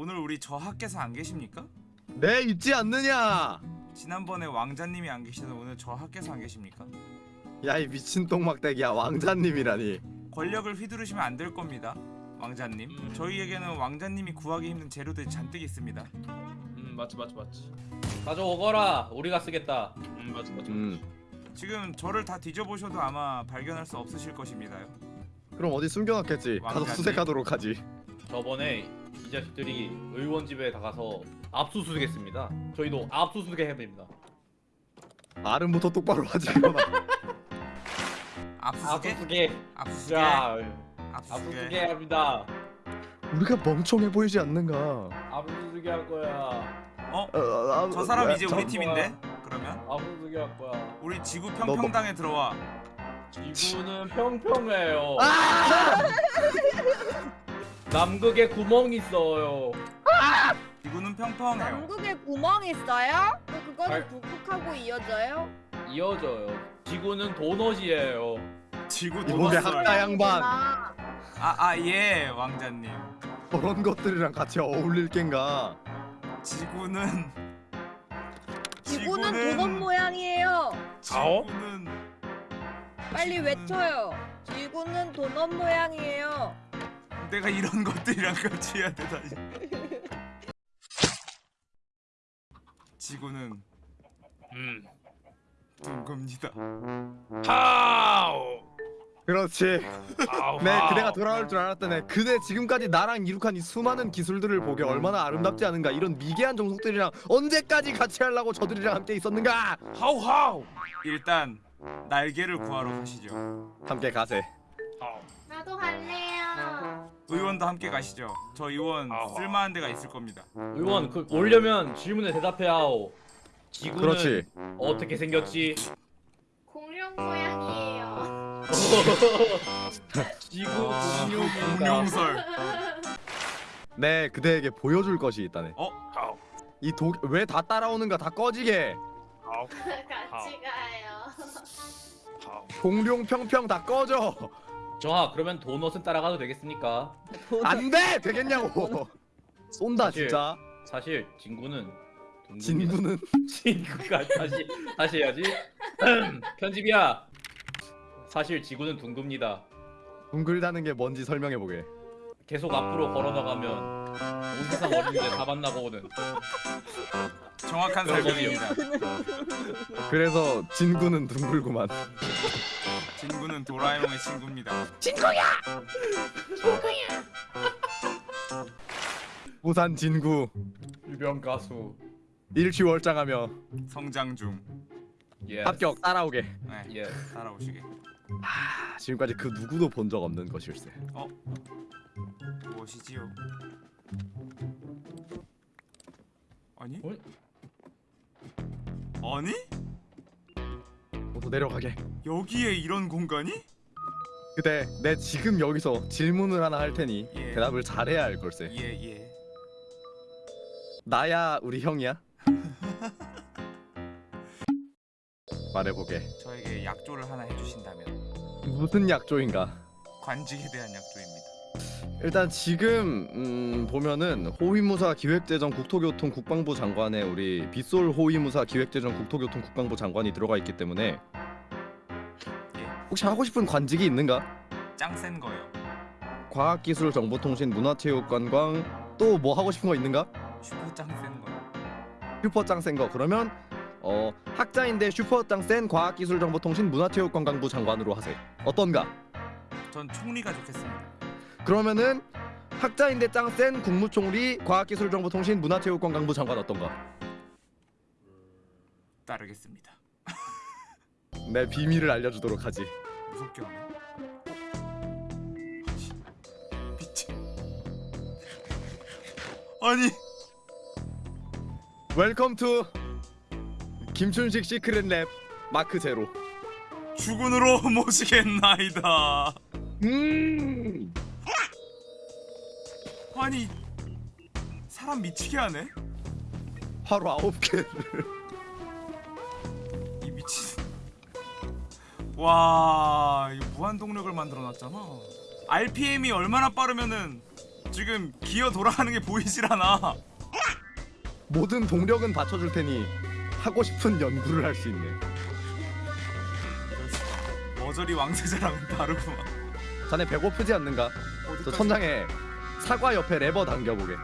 오늘 우리 저 학께서 안 계십니까? 네 있지 않느냐 지난번에 왕자님이 안 계시던 오늘 저 학께서 안 계십니까? 야 이 미친 똥막대기야 왕자님이라니 권력을 휘두르시면 안 될 겁니다. 왕자님. 음. 저희에게는 왕자님이 구하기 힘든 재료들이 잔뜩 있습니다. 음 맞지 맞지 맞지 가져오거라 우리가 쓰겠다 음 맞지 맞지 음 지금 저를 다 뒤져보셔도 아마 발견할 수 없으실 것입니다요. 그럼 어디 숨겨놨겠지 가서 왕자님. 수색하도록 하지 저번에 이 자식들이 의원 집에 다 가서 압수수색했습니다 저희도 압수수색 해야 됩니다 알음부터 똑바로 하지 그러나 압수수색? 압수수색 압수수색? 자 압수수색? 합니다 우리가 멍청해 보이지 않는가 압수수색 할 거야 어? 어, 어, 어, 저 사람 뭐야, 이제 저- 우리 팀인데? 그러면? 압수수색 할 거야 우리 지구 너- 평평당에 들어와. 지구는 평평해요 아! 남극에 구멍 있어요 지구는 평평해요. 남극에 구멍 있어요? 그 그거는 알- 북극하고 이어져요? 이어져요 지구는 도넛이에요 지구 도넛 학자 양반 아, 아아 예 왕자님. 저런 것들이랑 같이 어울릴 겐가 지구는 지구는 도넛 모양이에요. 지구는 빨리 지구는- 외쳐요. 지구는 도넛 모양이에요. 내가 이런 것들이랑 같이 해야 되다니. 지구는 음. 둥겁니다. 하우 그렇지. 네 그대가 돌아올 줄 알았다네. 그대 지금까지 나랑 이룩한 이 수많은 기술들을 보게 얼마나 아름답지 않은가. 이런 미개한 정석들이랑 언제까지 같이 하려고 저들이랑 함께 있었는가. 하우 하우 일단 날개를 구하러 가시죠. 함께 가세. 하우 나도 갈래요. 의원도 함께 가시죠. 저 의원. 쓸만한 데가 있을 겁니다. 의원 그 오려면 질문에 대답해야오 지구는 그렇지 어떻게 생겼지? 공룡 모양이에요. 지구 아, 공룡이다 공룡설. 네 그대에게 보여줄 것이 있다네 어? 하우 이독 왜 다 따라오는가 다 꺼지게 같이 가요. 공룡 평평 다 꺼져 정아 그러면 도넛은 따라가도 되겠습니까? 안돼! 되겠냐고. 쏜다 사실- 진짜. 사실 진구는. 진구는? 진구가 다시 다시 해야지. 편집이야. 사실 지구는 둥급니다. 둥글다는 게 뭔지 설명해 보게. 계속 앞으로 걸어나가면 온 세상 어린이들 다 만나보거든 정확한 설명입니다. 그래서 진구는 둥글구만. 친구는 도라에몽의 친구입니다. 부산 진구. 유명 가수. 일취월장하며 성장 중. 예 합격 따라오게. 네, 예 따라오시게. 아, 지금까지 그 누구도 본 적 없는 것일세. 무엇이지요? 아니? 어? 아니? 모두 내려가게 여기에 이런 공간이? 그대 내 지금 여기서 질문을 하나 할 테니 예. 대답을 잘해야 할 걸세 예 예. 나야 우리 형이야? 말해보게 저에게 약조를 하나 해주신다면 무슨 약조인가 관직에 대한 약조입니다. 일단 지금 음, 보면은 호위무사 기획재정 국토교통 국방부 장관에 우리 빗솔 호위무사 기획재정 국토교통 국방부 장관이 들어가 있기 때문에 예. 혹시 하고 싶은 관직이 있는가? 짱센 거요. 과학기술 정보통신 문화체육관광 또 뭐 하고 싶은 거 있는가? 슈퍼 짱센 거요. 슈퍼 짱센 거 그러면 어 학자인데 슈퍼 짱센 과학기술 정보통신 문화체육관광부 장관으로 하세요 어떤가? 전 총리가 좋겠습니다. 그러면은 학자인데 짱 센 국무총리 과학기술 정보통신 문화체육관광부 장관 어떤가? 따르겠습니다. 내 비밀을 알려주도록 하지 무섭게 하네. 아니, 미친. 아니 welcome to 김춘식 secret lab mark zero 주군으로 모시겠나이다. 음 아니 사람 미치게 하네. 하루 아홉 개를 이 미친. 와 이거 무한 동력을 만들어 놨잖아. RPM이 얼마나 빠르면은 지금 기어 돌아가는 게 보이질 않아. 모든 동력은 받쳐줄 테니 하고 싶은 연구를 할 수 있네. 머저리 왕세자랑은 다르구만. 자네 배고프지 않는가? 저? 천장에 사과 옆에 레버 당겨보게.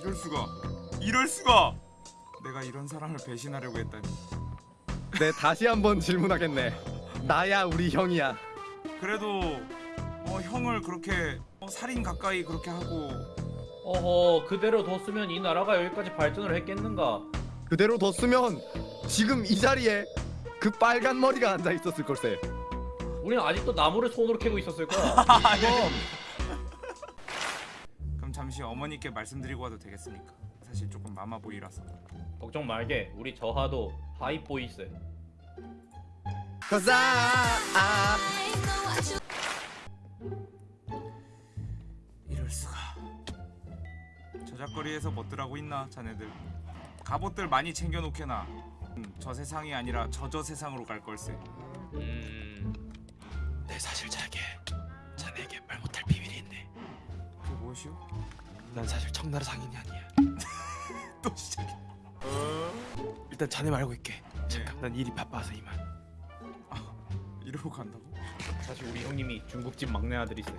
이럴 수가. 이럴 수가. 내가 이런 사람을 배신하려고 했다니. 네 다시 한번 질문하겠네. 나야 우리 형이야. 그래도 어, 형을 그렇게 어, 살인 가까이 그렇게 하고 어허 그대로 뒀으면 이 나라가 여기까지 발전을 했겠는가? 그대로 뒀으면 지금 이 자리에 그 빨간 머리가 앉아 있었을 걸세. 우리는 아직도 나무를 손으로 캐고 있었을 거야. 그럼 잠시 어머니께 말씀드리고 와도 되겠습니까? 사실 조금 마마보이라서 걱정 말게. 우리 저하도 하이보이스. 이럴 수가 저작거리에서 멋들 하고 있나 자네들 갑옷들 많이 챙겨놓게나 음, 저 세상이 아니라 저저 세상으로 갈 걸세 음. 내 사실 자게 자네에게 말 못할 비밀이 있네. 그게 무엇이오? 난 사실 청나라 상인이 아니야. 또 시작해 일단 자네 말고 있게. 잠깐. 난 일이 바빠서 이만. 이러고 간다고? 사실 우리 형님이 중국집 막내 아들이세.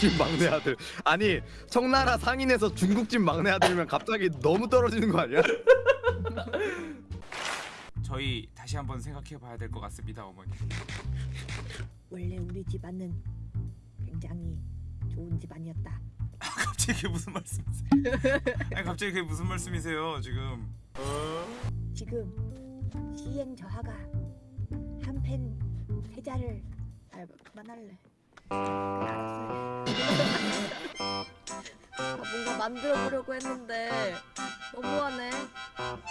집 막내 아들. 아니 청나라 상인에서 중국집 막내 아들이면 갑자기 너무 떨어지는 거 아니야? 저희 다시 한번 생각해 봐야 될 것 같습니다 어머니 원래 우리 집안은 굉장히 좋은 집안이었다. 갑자기 그게 무슨 말씀이세요? 아니 갑자기 그게 무슨 말씀이세요 지금 지금 시행 저하가 한팬 세자를 아 그만할래. 알았어요. 아, 뭔가 만들어 보려고 했는데 너무하네.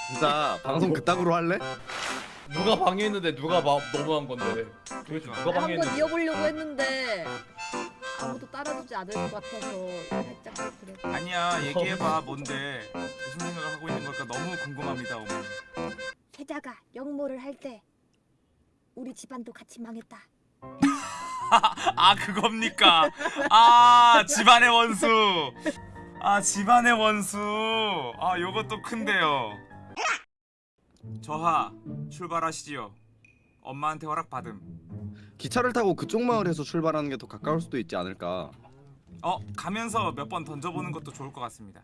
진짜 방송 그따구로 할래? 누가 방해했는데 누가 막 너무한 건데. 도대체 누가 한번 방해했는데? 이어보려고 했는데 아무도 따라주지 않을 것 같아서 살짝 그래. 아니야 얘기해봐 뭔데 무슨 생각을 하고 있는 걸까 너무 궁금합니다 어머니 세자가 영모를 할 때 우리 집안도 같이 망했다. 아 그겁니까? 아 집안의 원수. 아 집안의 원수. 아 요것도 큰데요. 저하 출발하시지요. 엄마한테 허락 받음. 기차를 타고 그쪽 마을에서 출발하는 게 더 가까울 수도 있지 않을까? 어 가면서 몇 번 던져보는 것도 좋을 것 같습니다.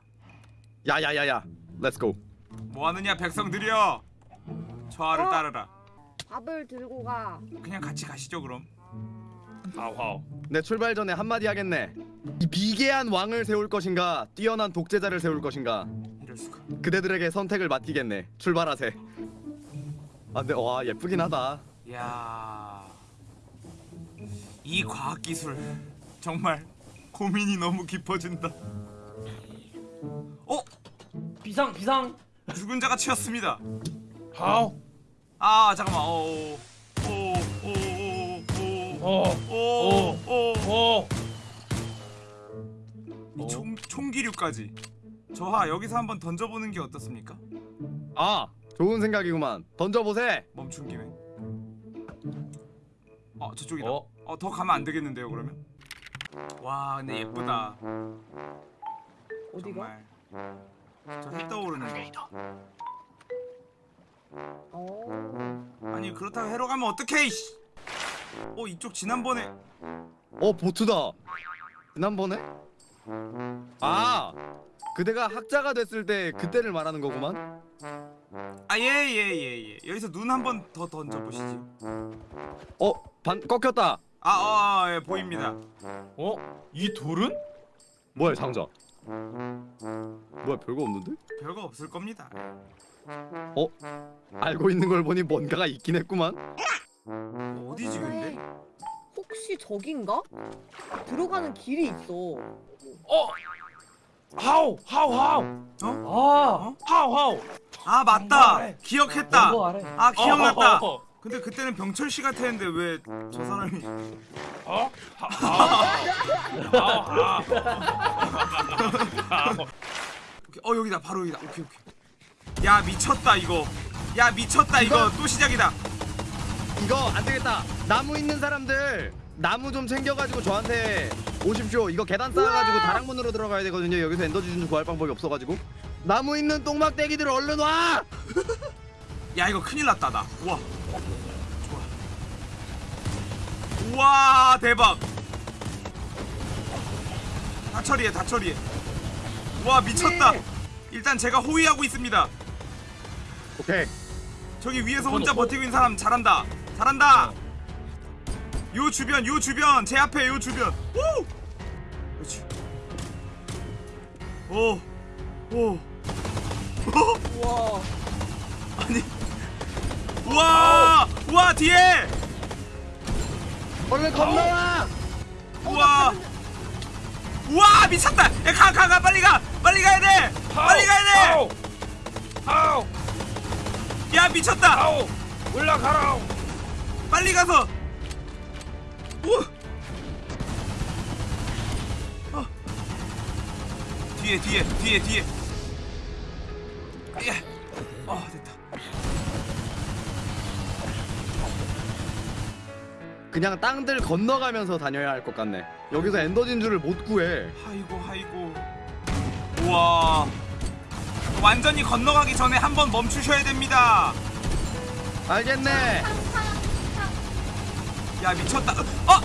야야야야, let's go. 뭐 하느냐 백성들이여. 저하를 어? 따르라. 밥을 들고 가. 그냥 같이 가시죠 그럼. 하우 내 출발 전에 한마디 하겠네. 이 미개한 왕을 세울 것인가, 뛰어난 독재자를 세울 것인가, 이럴 수가. 그대들에게 선택을 맡기겠네. 출발하세. 아 근데 와 예쁘긴 하다. 야. 이 과학 기술 정말 고민이 너무 깊어진다. 어? 비상 비상. 죽은 자가 치였습니다. 하우. 아 잠깐만. 어. 오오오 오 오오오오이 어. 총 총기류까지. 저하 여기서 한번 던져보는 게 어떻습니까? 아 좋은 생각이구만. 던져보세. 멈춘 김에. 어 저쪽이다. 어? 어 더 가면 안 되겠는데요 그러면? 와 근데 예쁘다. 어디가? 정말. 저해 떠오르는 거. 어. 아니 그렇다고 해로 가면 어떡해 이씨. 어 이쪽 지난번에 어 보트다. 지난번에? 아 그대가 학자가 됐을 때 그때를 말하는 거구만. 아예예예 예, 여기서 눈 한 번 더 던져 보시지. 어 반 꺾였다. 아, 어, 어, 예, 보입니다. 어? 이 돌은? 뭐야 상자? 뭐야 별거 없는데? 별거 없을 겁니다. 알고 있는 걸 보니 뭔가가 있긴 했구만. 어디지 근데? 혹시 저긴가? 들어가는 길이 있어. 어. 하우 하우 하우 아. 하우 하우. 아 맞다. 아래. 기억했다. 연고 아래. 아 기억났다. 어. 근데 그때는 병철 씨 같았는데 왜 저 사람이? 어? 하우 하우. 오케이, 어 여기다 바로 여기다. 오케이 오케이. 야 미쳤다 이거. 야 미쳤다 이거 또 시작이다. 이거 안 되겠다. 나무 있는 사람들 나무 좀 챙겨가지고 저한테 오십시오. 이거 계단 쌓아가지고 다락문으로 들어가야 되거든요. 여기서 엔더 지준 구할 방법이 없어가지고. 나무 있는 똥막대기들 얼른 와! 야 이거 큰일 났다 나 우와 좋아 우와 대박 다 처리해 다 처리해 와 미쳤다 일단 제가 호위하고 있습니다 오케이. 저기 위에서 혼자 버티고 있는 사람 잘한다 잘한다. 요 주변 요 주변. 제 앞에 요 주변. 오! 그렇지. 오오. 우와. 아니. 우와. 우와 뒤에. 얼른 건너와! 우와. 우와 미쳤다. 가가 가. 빨리 가. 빨리 가야 돼. 빨리 가야 아우! 아우! 돼야 미쳤다. 아우! 올라가라! 빨리 가서 우와 어. 뒤에 뒤에 뒤에 뒤에 예. 어 됐다 그냥 땅들 건너가면서 다녀야 할 것 같네. 여기서 엔더 진주를 못 구해. 아이고 아이고 우와 완전히 건너가기 전에 한번 멈추셔야 됩니다 알겠네. 야 미쳤다. 어